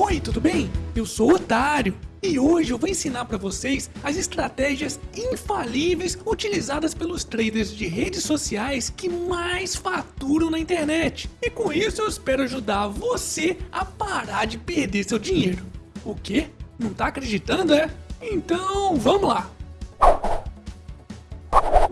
Oi, tudo bem? Eu sou o Otário e hoje eu vou ensinar para vocês as estratégias infalíveis utilizadas pelos traders de redes sociais que mais faturam na internet. E com isso eu espero ajudar você a parar de perder seu dinheiro. O quê? Não tá acreditando, é? Então vamos lá!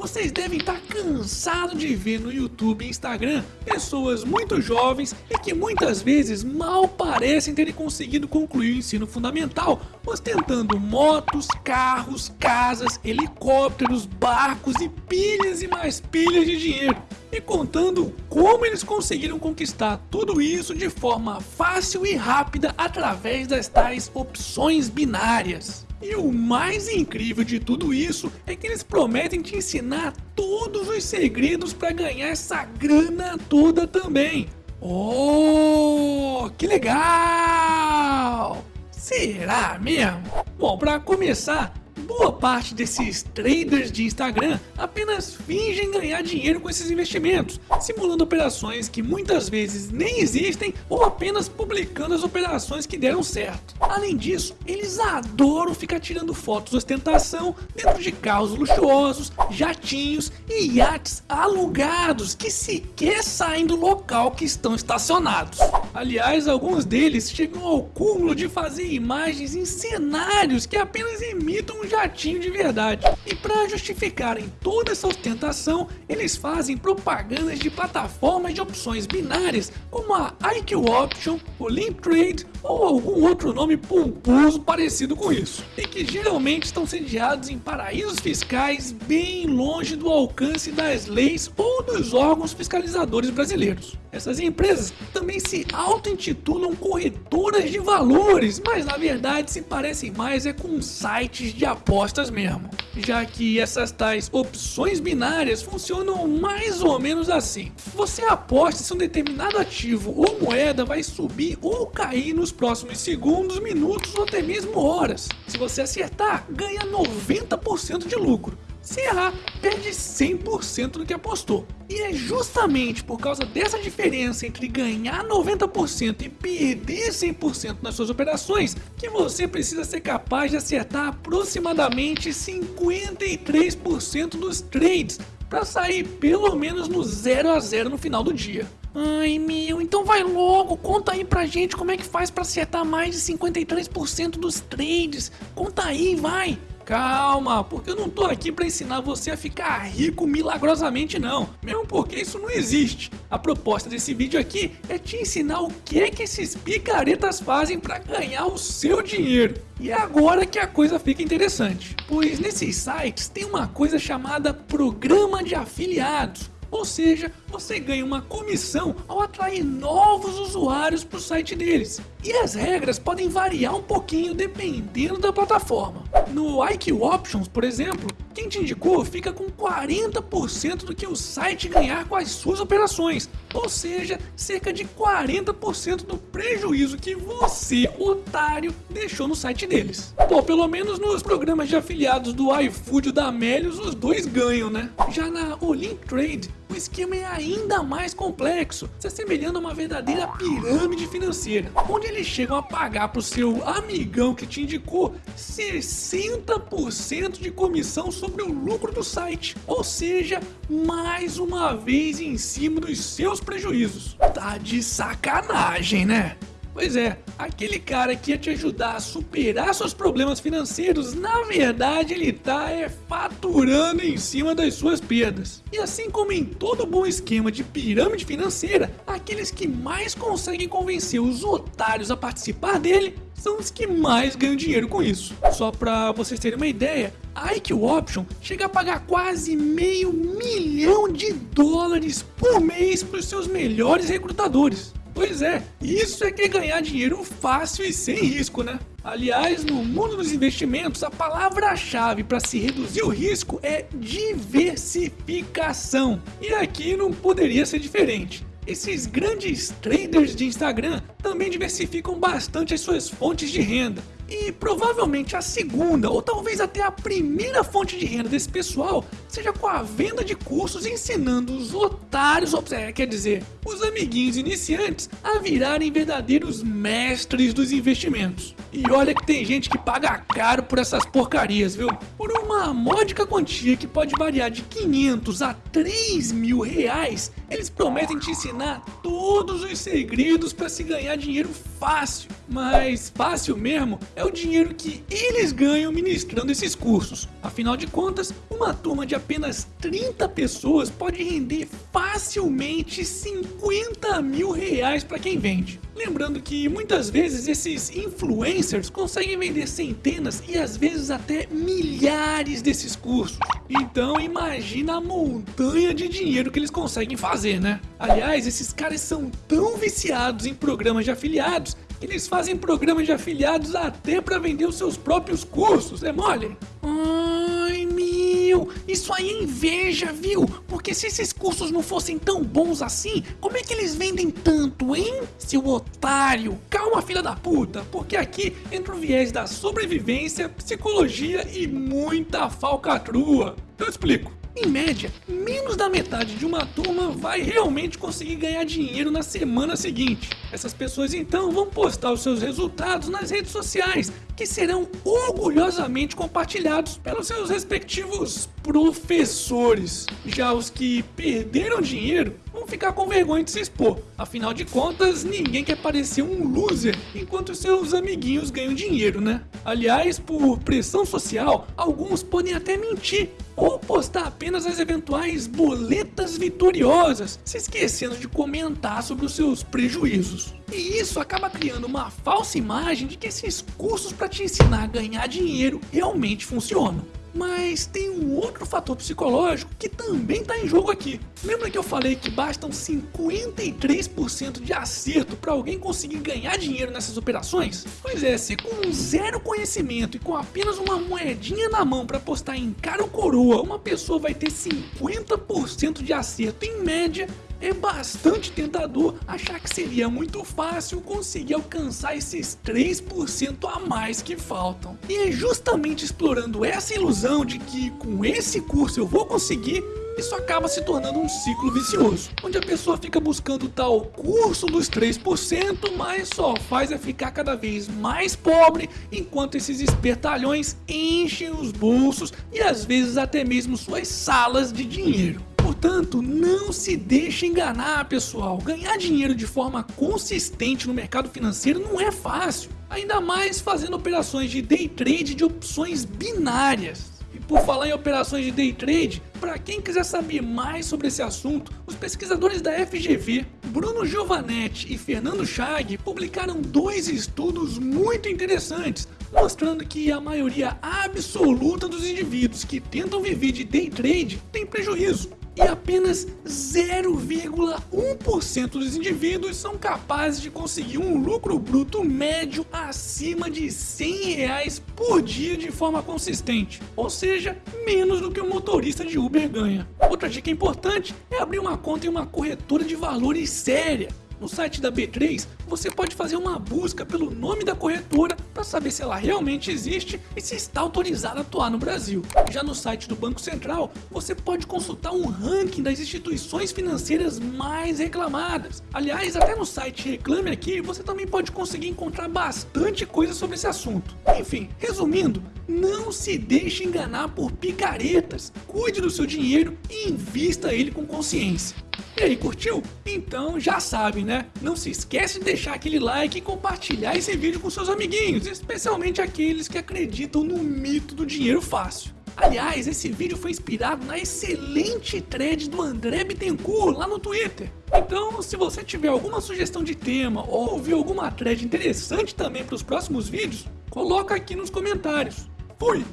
Vocês devem estar cansados de ver no YouTube e Instagram pessoas muito jovens e que muitas vezes mal parecem terem conseguido concluir o ensino fundamental, ostentando motos, carros, casas, helicópteros, barcos e pilhas e mais pilhas de dinheiro. E contando como eles conseguiram conquistar tudo isso de forma fácil e rápida através das tais opções binárias. E o mais incrível de tudo isso é que eles prometem te ensinar todos os segredos para ganhar essa grana toda também. Oh, que legal! Será mesmo? Bom, para começar, boa parte desses traders de Instagram apenas fingem ganhar dinheiro com esses investimentos, simulando operações que muitas vezes nem existem ou apenas publicando as operações que deram certo. Além disso, eles adoram ficar tirando fotos de ostentação dentro de carros luxuosos, jatinhos e iates alugados que sequer saem do local que estão estacionados. Aliás, alguns deles chegam ao cúmulo de fazer imagens em cenários que apenas imitam um jatinho de verdade. E para justificarem toda essa ostentação, eles fazem propagandas de plataformas de opções binárias como a IQ Option, o Link Trade ou algum outro nome pomposo parecido com isso. E que geralmente estão sediados em paraísos fiscais bem longe do alcance das leis ou dos órgãos fiscalizadores brasileiros. Essas empresas também se auto-intitulam corretoras de valores, mas na verdade se parecem mais é com sites de apostas mesmo. Já que essas tais opções binárias funcionam mais ou menos assim. Você aposta se um determinado ativo ou moeda vai subir ou cair nos próximos segundos, minutos ou até mesmo horas. Se você acertar, ganha 90% de lucro. Se errar, perde 100% do que apostou. E é justamente por causa dessa diferença entre ganhar 90% e perder 100% nas suas operações que você precisa ser capaz de acertar aproximadamente 53% dos trades para sair pelo menos no 0 a 0 no final do dia. Ai meu, então vai logo, conta aí pra gente como é que faz para acertar mais de 53% dos trades. Conta aí, vai! Calma, porque eu não tô aqui para ensinar você a ficar rico milagrosamente não, mesmo porque isso não existe. A proposta desse vídeo aqui é te ensinar o que que esses picaretas fazem para ganhar o seu dinheiro. E é agora que a coisa fica interessante, pois nesses sites tem uma coisa chamada programa de afiliados, ou seja, você ganha uma comissão ao atrair novos usuários para o site deles. E as regras podem variar um pouquinho dependendo da plataforma. No IQ Options, por exemplo, quem te indicou fica com 40% do que o site ganhar com as suas operações, ou seja, cerca de 40% do prejuízo que você, otário, deixou no site deles. Pô, pelo menos nos programas de afiliados do iFood e da Melios, os dois ganham, né? Já na Olymp Trade, esquema é ainda mais complexo, se assemelhando a uma verdadeira pirâmide financeira, onde eles chegam a pagar para o seu amigão que te indicou 60% de comissão sobre o lucro do site, ou seja, mais uma vez em cima dos seus prejuízos. Tá de sacanagem, né? Pois é, aquele cara que ia te ajudar a superar seus problemas financeiros, na verdade ele tá é, faturando em cima das suas perdas. E assim como em todo bom esquema de pirâmide financeira, aqueles que mais conseguem convencer os otários a participar dele são os que mais ganham dinheiro com isso. Só para vocês terem uma ideia, a IQ Option chega a pagar quase meio milhão de dólares por mês para os seus melhores recrutadores. Pois é, isso é que é ganhar dinheiro fácil e sem risco, né? Aliás, no mundo dos investimentos, a palavra-chave para se reduzir o risco é diversificação. E aqui não poderia ser diferente. Esses grandes traders de Instagram também diversificam bastante as suas fontes de renda. E provavelmente a segunda, ou talvez até a primeira fonte de renda desse pessoal, seja com a venda de cursos ensinando os otários, é, quer dizer, os amiguinhos iniciantes, a virarem verdadeiros mestres dos investimentos. E olha que tem gente que paga caro por essas porcarias, viu? Por uma módica quantia que pode variar de 500 a 3 mil reais, eles prometem te ensinar todos os segredos para se ganhar dinheiro fácil. Mas fácil mesmo é o dinheiro que eles ganham ministrando esses cursos. Afinal de contas, uma turma de apenas 30 pessoas pode render facilmente 50 mil reais para quem vende. Lembrando que muitas vezes esses influencers conseguem vender centenas e às vezes até milhares desses cursos. Então imagina a montanha de dinheiro que eles conseguem fazer, né? Aliás, esses caras são tão viciados em programas de afiliados eles fazem programas de afiliados até para vender os seus próprios cursos, é mole? Ai, meu, isso aí é inveja, viu? Porque se esses cursos não fossem tão bons assim, como é que eles vendem tanto, hein? Seu otário, calma filha da puta, porque aqui entra o viés da sobrevivência, psicologia e muita falcatrua. Eu explico. Em média, menos da metade de uma turma vai realmente conseguir ganhar dinheiro na semana seguinte. Essas pessoas então vão postar os seus resultados nas redes sociais, que serão orgulhosamente compartilhados pelos seus respectivos professores. Já os que perderam dinheiro vão ficar com vergonha de se expor. Afinal de contas, ninguém quer parecer um loser enquanto seus amiguinhos ganham dinheiro, né? Aliás, por pressão social, alguns podem até mentir ou postar apenas as eventuais boletas vitoriosas, se esquecendo de comentar sobre os seus prejuízos. E isso acaba criando uma falsa imagem de que esses cursos para te ensinar a ganhar dinheiro realmente funcionam. Mas tem um outro fator psicológico que também está em jogo aqui. Lembra que eu falei que bastam 53% de acerto para alguém conseguir ganhar dinheiro nessas operações? Pois é, se com zero conhecimento e com apenas uma moedinha na mão para apostar em cara ou coroa, uma pessoa vai ter 50% de acerto em média, é bastante tentador achar que seria muito fácil conseguir alcançar esses 3% a mais que faltam. E é justamente explorando essa ilusão de que com esse curso eu vou conseguir isso acaba se tornando um ciclo vicioso, onde a pessoa fica buscando tal curso dos 3%, mas só faz é ficar cada vez mais pobre, enquanto esses espertalhões enchem os bolsos e às vezes até mesmo suas salas de dinheiro. Portanto, não se deixe enganar, pessoal. Ganhar dinheiro de forma consistente no mercado financeiro não é fácil. Ainda mais fazendo operações de day trade de opções binárias. E por falar em operações de day trade, para quem quiser saber mais sobre esse assunto, os pesquisadores da FGV, Bruno Giovanetti e Fernando Chag, publicaram dois estudos muito interessantes, mostrando que a maioria absoluta dos indivíduos que tentam viver de day trade tem prejuízo e apenas 0,1% dos indivíduos são capazes de conseguir um lucro bruto médio acima de 100 reais por dia de forma consistente, ou seja, menos do que o motorista de Uber ganha. Outra dica importante é abrir uma conta em uma corretora de valores séria no site da B3, você pode fazer uma busca pelo nome da corretora para saber se ela realmente existe e se está autorizada a atuar no Brasil. Já no site do Banco Central, você pode consultar um ranking das instituições financeiras mais reclamadas. Aliás, até no site Reclame Aqui, você também pode conseguir encontrar bastante coisa sobre esse assunto. Enfim, resumindo, não se deixe enganar por picaretas. Cuide do seu dinheiro e invista ele com consciência. E aí, curtiu? Então já sabe, né? Não se esquece de deixar aquele like e compartilhar esse vídeo com seus amiguinhos, especialmente aqueles que acreditam no mito do dinheiro fácil. Aliás, esse vídeo foi inspirado na excelente thread do André Bittencourt lá no Twitter. Então, se você tiver alguma sugestão de tema ou viu alguma thread interessante também para os próximos vídeos, coloca aqui nos comentários. Fui!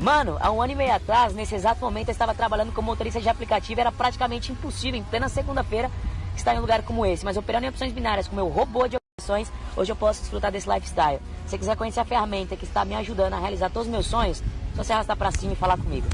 Mano, há um ano e meio atrás, nesse exato momento, eu estava trabalhando como motorista de aplicativo. Era praticamente impossível, em plena segunda-feira, estar em um lugar como esse. Mas operando em opções binárias com meu robô de operações, hoje eu posso desfrutar desse lifestyle. Se você quiser conhecer a ferramenta que está me ajudando a realizar todos os meus sonhos, só você arrastar para cima e falar comigo.